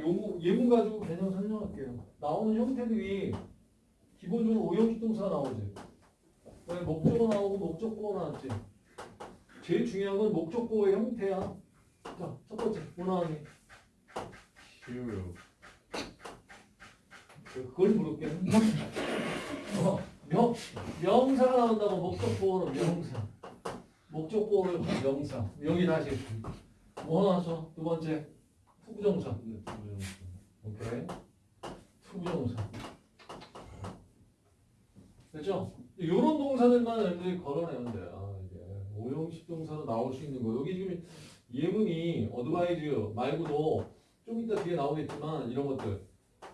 요 예문 가지고 개념 설명할게요. 나오는 형태들이 기본적으로 오형식 동사가 나오지. 왜 목적어 나오고 목적보어 나왔지. 제일 중요한 건 목적보어의 형태야. 자, 첫 번째 뭐 나왔니? 쉬워요. 그걸 물을게. 어, 명, 명사가 나온다고 목적보어는 명사. 목적보어는 명사. 여기 다시 뭐 나왔어? 두 번째 to부정사. 명. 오케이. to부정사. 됐죠? 이런 동사들만 여러분들이 걸러내면 돼요. 이게 오형식 동사로 나올 수 있는 거. 여기 지금 예문이 advise 말고도 좀 이따 뒤에 나오겠지만 이런 것들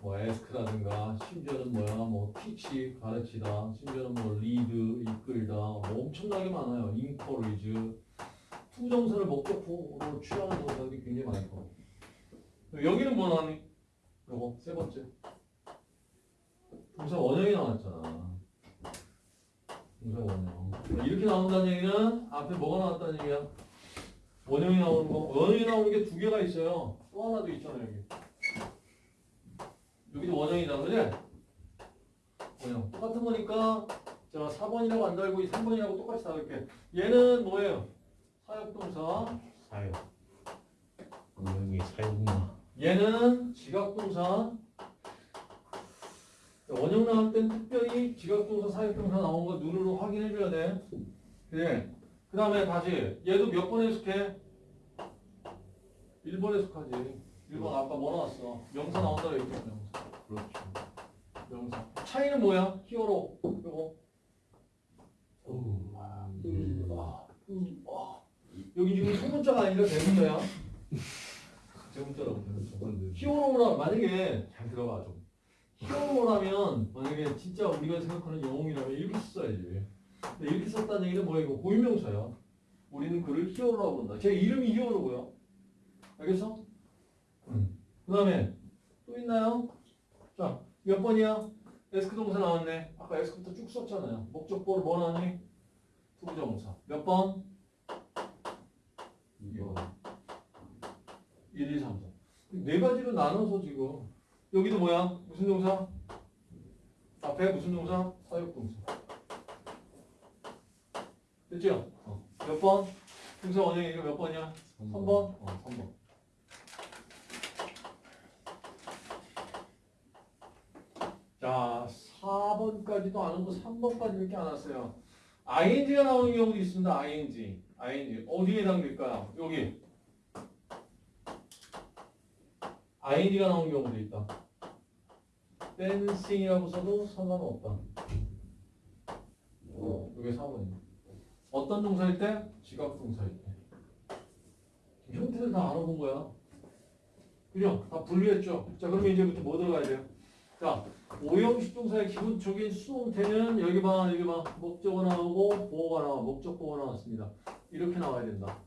뭐 ask라든가 심지어는 뭐야 뭐 teach 가르치다 심지어는 뭐 lead 이끌다 뭐 엄청나게 많아요. encourage to부정사를 목적으로 취하는 동사들이 굉장히 많고 여기는 뭐 나왔니? 요거 세 번째 동사 원형이 나왔잖아. 동사 원형. 이렇게 나온다는 얘기는 앞에 뭐가 나왔다는 얘기야? 원형이 나오는 거. 원형이 나오는 게 두 개가 있어요. 또 하나 도 있잖아 여기. 여기도 원형이다, 그지? 원형. 똑같은 거니까 자 4번이라고 안 달고 이 3번이라고 똑같이 다룰게. 얘는 뭐예요? 사역동사. 사요. 오형이 사요구나. 얘는 지각동사. 원형 나올 땐 특별히 지각동사, 사역동사 나온 거 눈으로 확인해 줘야 돼. 그래. 그 다음에 다시 얘도 몇 번에 속해? 1번에 속하지. 1번 아까 뭐 나왔어? 명사 나온다 그랬죠, 명사. 그렇죠. 명사. 차이는 뭐야? 히어로. 요거. 오. 아, 음, 와. 여기 지금 소문자가 아니라 대문자야. 대문자. 히어로라 만약에 잘 들어봐 좀. 히어로라면 만약에 진짜 우리가 생각하는 영웅이라면 이렇게 써야지. 근데 이렇게 썼다는 얘기는 뭐야 이거 고유명사야. 우리는 그를 히어로라고 부른다. 제 이름이 히어로고요. 알겠어? 음. 그 다음에 또 있나요? 자, 몇 번이야? ask 동사 나왔네. 아까 ask부터 쭉 썼잖아요. 목적보를 뭐 나왔니? to부정사. 몇 번? 2번. 1, 2, 3, 4. 네 가지로 나눠서 지금 여기도 뭐야? 무슨 동사? 앞에 무슨 동사? 사역동사. 됐죠? 어. 몇 번? 동사 원형이 이거 몇 번이야? 3번? 어, 3번. 자, 4번까지도 안 오고 3번까지밖에 안 왔어요. ing가 나오는 경우도 있습니다. ing. ing. 어디에 해당될까요? 여기. Ing가 나오는 경우도 있다. dancing이라고 써도 상관없다. 어, 이게 4번이에요. 어떤 동사일 때? 지각 동사일 때. 형태를 다 알아본 거야. 그죠? 다 분류했죠? 자, 그러면 이제부터 뭐 들어가야 돼요? 자, 오형식 동사의 기본적인 수동태는 여기 봐, 여기 봐. 목적어 나오고 보어가 나와. 목적 보어가 나왔습니다. 이렇게 나와야 된다.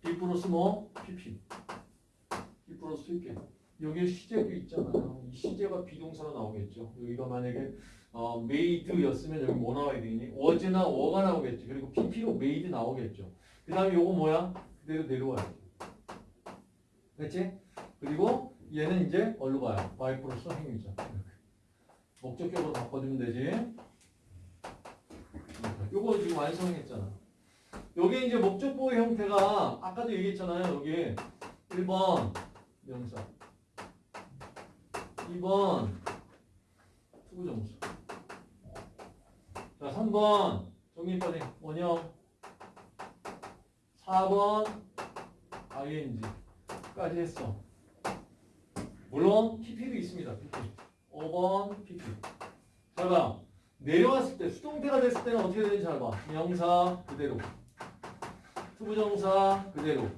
B 플러스 뭐? PP. 플러스 PP. 여기에 시제도 있잖아요. 이 시제가 비동사로 나오겠죠. 여기가 만약에 어, made였으면 여기 뭐 나와야 되니? was나 were가 나오겠죠. 그리고 pp로 made 나오겠죠. 그 다음에 요거 뭐야? 그대로 내려와야죠. 됐지? 그리고 얘는 이제 얼로 가요? by 플러스 행위자. 목적격으로 바꿔주면 되지. 요거 지금 완성했잖아. 여기 이제 목적보호 형태가 아까도 얘기했잖아요. 여기 1번 명사. 2번 to부정사 자 3번 정리까지 원형. 4번 ing까지 했어. 물론 pp도 있습니다 pp 5번 pp 잘봐. 내려왔을 때 수동태가 됐을 때는 어떻게 되는지 잘봐. 명사 그대로. to부정사 그대로.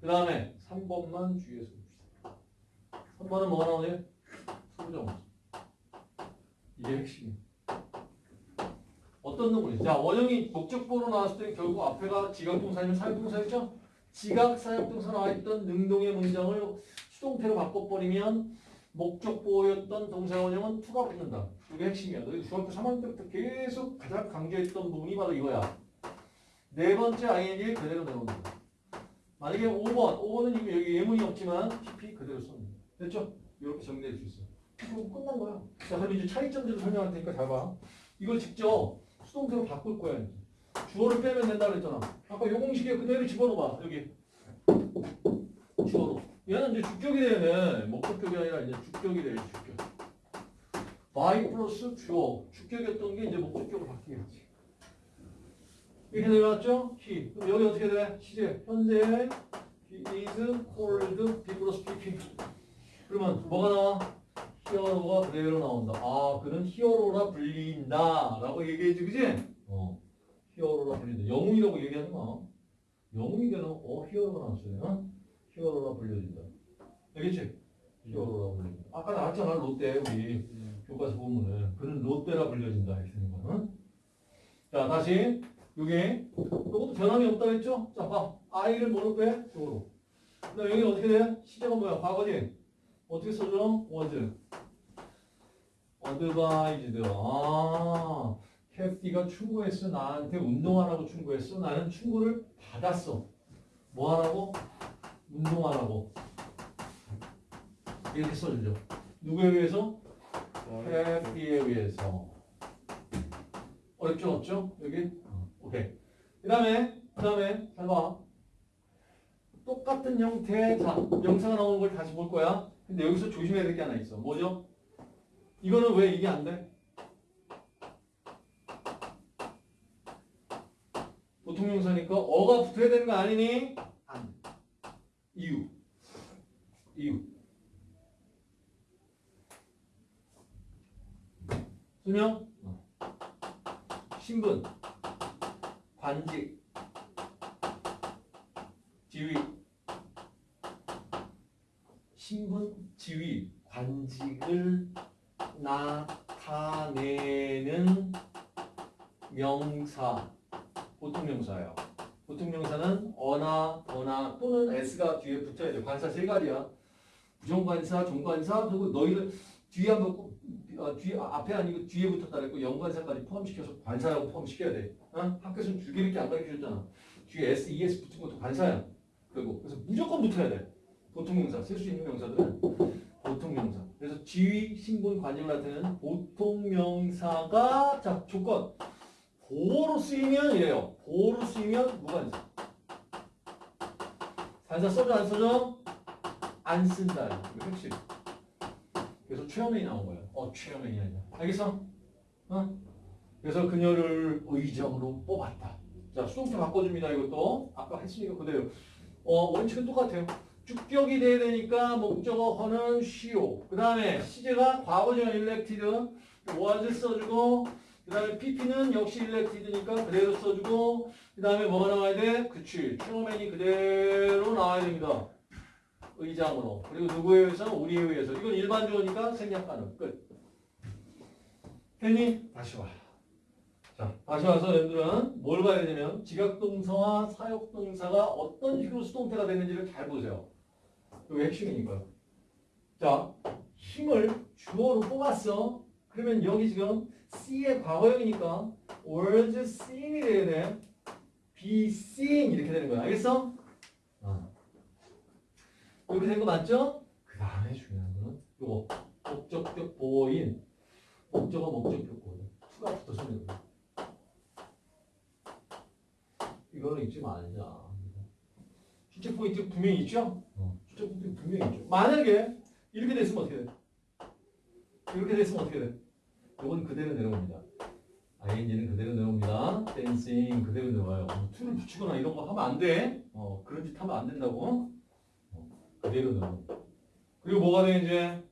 그 다음에 3번만 주의해서 봅시다 3번은 뭐가 나오냐? to부정사 이게 핵심이야 어떤 놈을 자 원형이 목적보로 나왔을 때 결국 앞에가 지각동사 아니면 사역동사였죠? 지각 사역동사 나와있던 능동의 문장을 수동태로 바꿔버리면 목적보였던 동사 원형은 to가 붙는다. 이게 핵심이야. 너희 중학교 3학년 때부터 계속 가장 강조했던 부분이 바로 이거야. 네 번째 ing 그대로 내놓는다. 만약에 만약에 5번, 5번은 이미 여기 예문이 없지만 PP 그대로 돼. 됐죠? 이렇게 정리될 수 있어. 그럼 끝난 거야. 자, 그럼 이제 차이점들을 설명할 테니까 잘 봐. 이걸 직접 수동태로 바꿀 거야. 이제. 주어를 빼면 된다 그랬잖아. 아까 요 공식에 그대로 집어넣어봐. 여기. 주어로. 얘는 이제 주격이 돼. 목적격이 아니라 이제 주격이 돼. 주격. by 플러스 주어. 주격이었던 게 이제 목적격으로 바뀌겠지. 이렇게 내려왔죠? he. 그럼 여기 어떻게 돼? 시제. 현재 he is called 플러스 pp. 그러면 뭐가 나와? 히어로가 그대로 나온다. 아, 그는 히어로라 불린다. 라고 얘기해지, 그지? 어. 히어로라 불린다. 영웅이라고 얘기하지 마. 영웅이 되는, 어, 히어로가 나왔어요. 어? 히어로라 불려진다. 알겠지? 히어로라 불린다. 아까 나왔잖아, 롯데, 우리. 교과서 보면은. 그는 롯데라 불려진다. 이렇게 되는. 어? 자, 다시. 요게. 요것도 변함이 없다 했죠? 자, 봐. 아이를 뭐로 빼? 요로. 그 다음 여기 어떻게 돼? 시제가 뭐야? 과거지? 어떻게 써줘? was. advised. 아, 캐티가 충고했어. 나한테 운동하라고 충고했어. 나는 충고를 받았어. 뭐 하라고? 운동하라고. 이렇게 써주죠. 누구에 의해서? 캐티에 의해서. 어렵죠? 없죠? 여기? 어, 오케이. 그 다음에, 그 다음에, 잘 봐. 똑같은 형태의 자, 명사가 나오는 걸 다시 볼 거야. 근데 여기서 조심해야 될 게 하나 있어. 뭐죠? 이거는 왜 이게 안 돼? 보통 명사니까 어가 붙어야 되는 거 아니니? 안 돼. 이유. 이유. 수명? 어. 신분. 관직. 지위. 신분, 지위, 관직을 나타내는 명사, 보통 명사예요. 보통 명사는 어나, 어나 또는 s가 뒤에 붙어야 돼. 관사 세 가지야. 부정관사, 종관사, 그리고 너희들 뒤에 한번 꼭, 어, 뒤에 앞에 아니고 뒤에 붙었다 그랬고 연관사까지 포함시켜서 관사라고 포함시켜야 돼. 어? 학교에서는 줄기밖에 안 가르쳐줬잖아. 뒤에 s, es 붙은 것도 관사야. 그리고 그래서 무조건 붙어야 돼. 보통 명사, 쓸 수 있는 명사들은 보통 명사. 그래서 지위, 신분, 관직을 나타내는 보통 명사가 자 조건 보호로 쓰이면 이래요. 보호로 쓰이면 무관사. 관사 써줘 안 써줘? 안 쓴다. 이거 핵심. 그래서 최연이 나온 거예요. 어 최연이 아니야. 알겠어? 어? 그래서 그녀를 의정으로 뽑았다. 자 수동태 바꿔줍니다. 이것도 아까 했으니까 그대로. 어 원칙은 똑같아요. 주격이 돼야 되니까 목적어 허는 쉬오. 그 다음에 시제가 과거형 일렉티드 was 써주고 그 다음에 pp는 역시 일렉티드니까 그대로 써주고 그 다음에 뭐가 나와야 돼? 그치. 트로맨이 그대로 나와야 됩니다. 의장으로. 그리고 누구에 의해서? 우리에 의해서. 이건 일반 주어니까 생략 가능. 끝. 됐니? 다시 와. 자, 다시 와서 여러분들은 뭘 봐야 되냐면 지각동사와 사역동사가 어떤 식으로 수동태가 되는지를 잘 보세요. 이게 핵심이니까요. 자, 힘을 주어로 뽑았어. 그러면 여기 지금 C의 과거형이니까 was seen이 돼야 돼. be seen 이렇게 되는 거야. 알겠어? 어. 이렇게 된 거 맞죠? 그 다음에 중요한 거는 요거 목적격 보호인 목적어 목적격 보호인 투가 붙어서 있는 거야. 이거는 잊지 말자. 출제 포인트 분명히 있죠? 어. 분명히 있죠. 만약에 이렇게 됐으면 어떻게 돼? 이렇게 됐으면 어떻게 돼? 이건 그대로 내려옵니다. ing는 그대로 내려옵니다. dancing 그대로 내려와요. 어, to를 붙이거나 이런 거 하면 안 돼. 어, 그런 짓 하면 안 된다고. 어, 그대로 내려옵니다. 그리고 뭐가 돼 이제?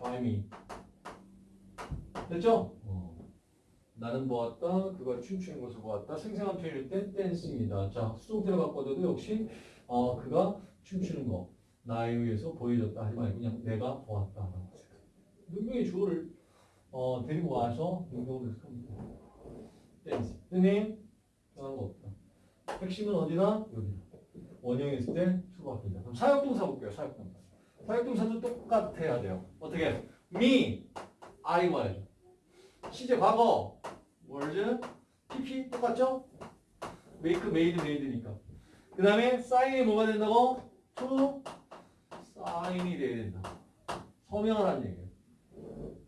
by me. 됐죠? 어. 나는 보았다. 그가 춤추는 것을 보았다. 생생한 표현일 때 dancing입니다. 자, 수동태로 바꿔도 역시 어, 그가 춤추는 거 나에 의해서 보여줬다 하지 말고 그냥 내가 보았다. 능력의 주어를 어, 데리고 와서 능력을 해석합니다. 댄스. 선생님, 변한 거 없다. 핵심은 어디다? 여기다. 원형이 있을 때 주가 바뀝니다. 그럼 사역동사 볼게요. 사역동사. 사역동사도 똑같아야 돼요. 어떻게? me, I was. 시제 과거 was, pp 똑같죠? make, made, made니까. 그 다음에 사인이 뭐가 된다고? to 사인이 돼야 된다. 서명을 하는 얘기예요.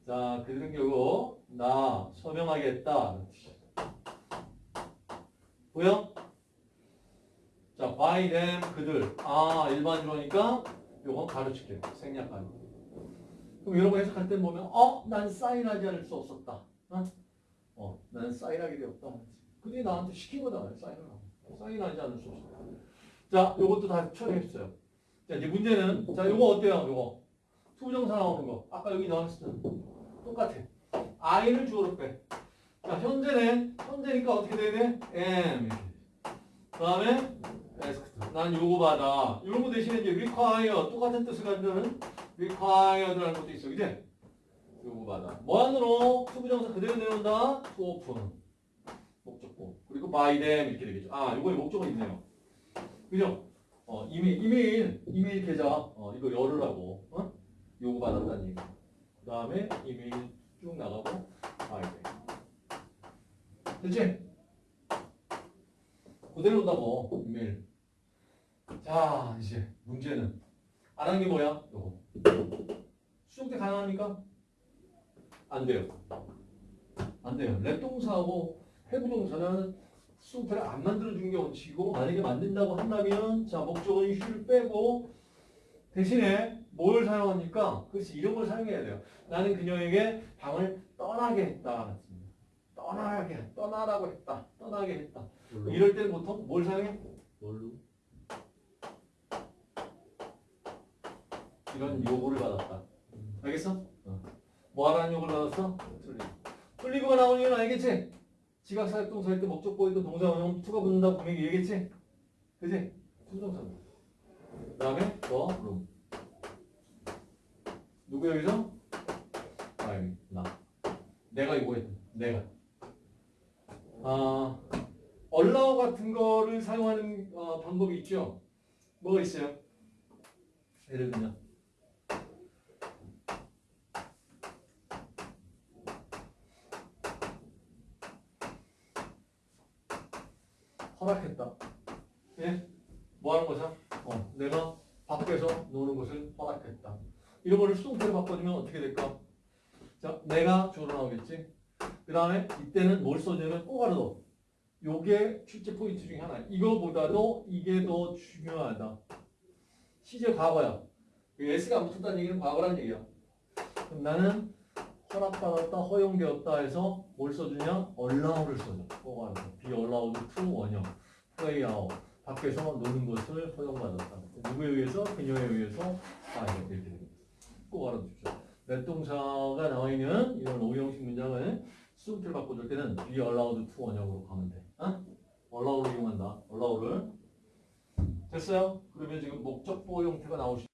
자, 그들은 결국 나 서명하겠다. 보여? 자, by them 그들. 아, 일반주어니까 요건 가르칠게요. 생략하기. 그럼 거 해석할 때 보면 어, 난 사인하지 않을 수 없었다. 어? 어, 나는 사인하게 되었다. 그들이 나한테 시킨 거다. 사인을 하고. 사인하지 않을 수 없었다. 자, 요것도 다 처리했어요. 자, 이제 문제는 자, 요거 어때요? 요거 to부정사 나오는 거. 아까 여기 때 똑같아. i를 주어로 빼. 자, 현재는 현재니까 어떻게 돼야 돼? 이렇게. 그다음에 asked. 난 요구받아. 이런 거 대신에 이제 require 똑같은 뜻을 가지는 required라는 것도 있어. 그지? 요구받아. 뭐안으로 to부정사 그대로 내놓는다. to open. 목적어. 그리고 by them 이렇게 되겠죠. 아, 요거에 목적은 있네요. 그죠? 어, 이메일, 이메일, 이메일 계좌, 어, 이거 열으라고, 어? 요구 받았다는 얘기. 그 다음에 이메일 쭉 나가고, by them. 됐지? 그대로 온다고, 이메일. 자, 이제 문제는. 안 한 게 뭐야? 요거. 수정 때 가능합니까? 안 돼요. 안 돼요. 랩동사하고 해부동사는 수정태를 안 만들어주는 게 원칙이고, 만약에 만든다고 한다면, 자, 목적은 휴를 빼고, 대신에 뭘 사용합니까? 그렇지, 이런 걸 사용해야 돼요. 나는 그녀에게 방을 떠나게 했다. 떠나게, 떠나라고 했다. 떠나게 했다. 뭘로? 이럴 때는 보통 뭘 사용해? 뭘로? 이런 요구를 받았다. 알겠어? 뭐 하라는 요구를 받았어? 틀리고. 틀리고가 나오는 이유는 알겠지? 지각사역 동사 할때 목적보였던 동사 원형 to가 붙는다 분명히 얘기했지? 그지? to부정사. 그 다음에 the room. 누구 여기서? I, 나. 내가 요구했다. 내가. 아, allow 같은 거를 사용하는 어, 방법이 있죠? 뭐가 있어요? 예를 들면 허락했다. 예? 뭐 하는 거죠? 어, 내가 밖에서 노는 것을 허락했다. 이런 거를 수동태로 바꿔주면 어떻게 될까? 자, 내가 주어로 나오겠지? 그 다음에 이때는 뭘 써주냐면 꼭 알아둬. 요게 출제 포인트 중에 하나. 이거보다도 이게 더 중요하다. 시제 과거야. 그 S가 안 붙었다는 얘기는 과거란 얘기야. 그럼 나는 허락받았다, 허용되었다 해서 뭘 써주냐? allow를 써줘. 꼭 알아둬. be allowed to 원형. play out. 밖에서 노는 것을 허용받았다. 누구에 의해서? 그녀에 의해서 아, 이렇게 됩니다. 꼭 알아두십시오. 랩동사가 나와 있는 이런 오형식 문장을 수동태를 바꿔줄 때는 be allowed to 원형으로 가면 돼. 어? allow를 이용한다. allow를. 됐어요? 그러면 지금 목적보 형태가 나오시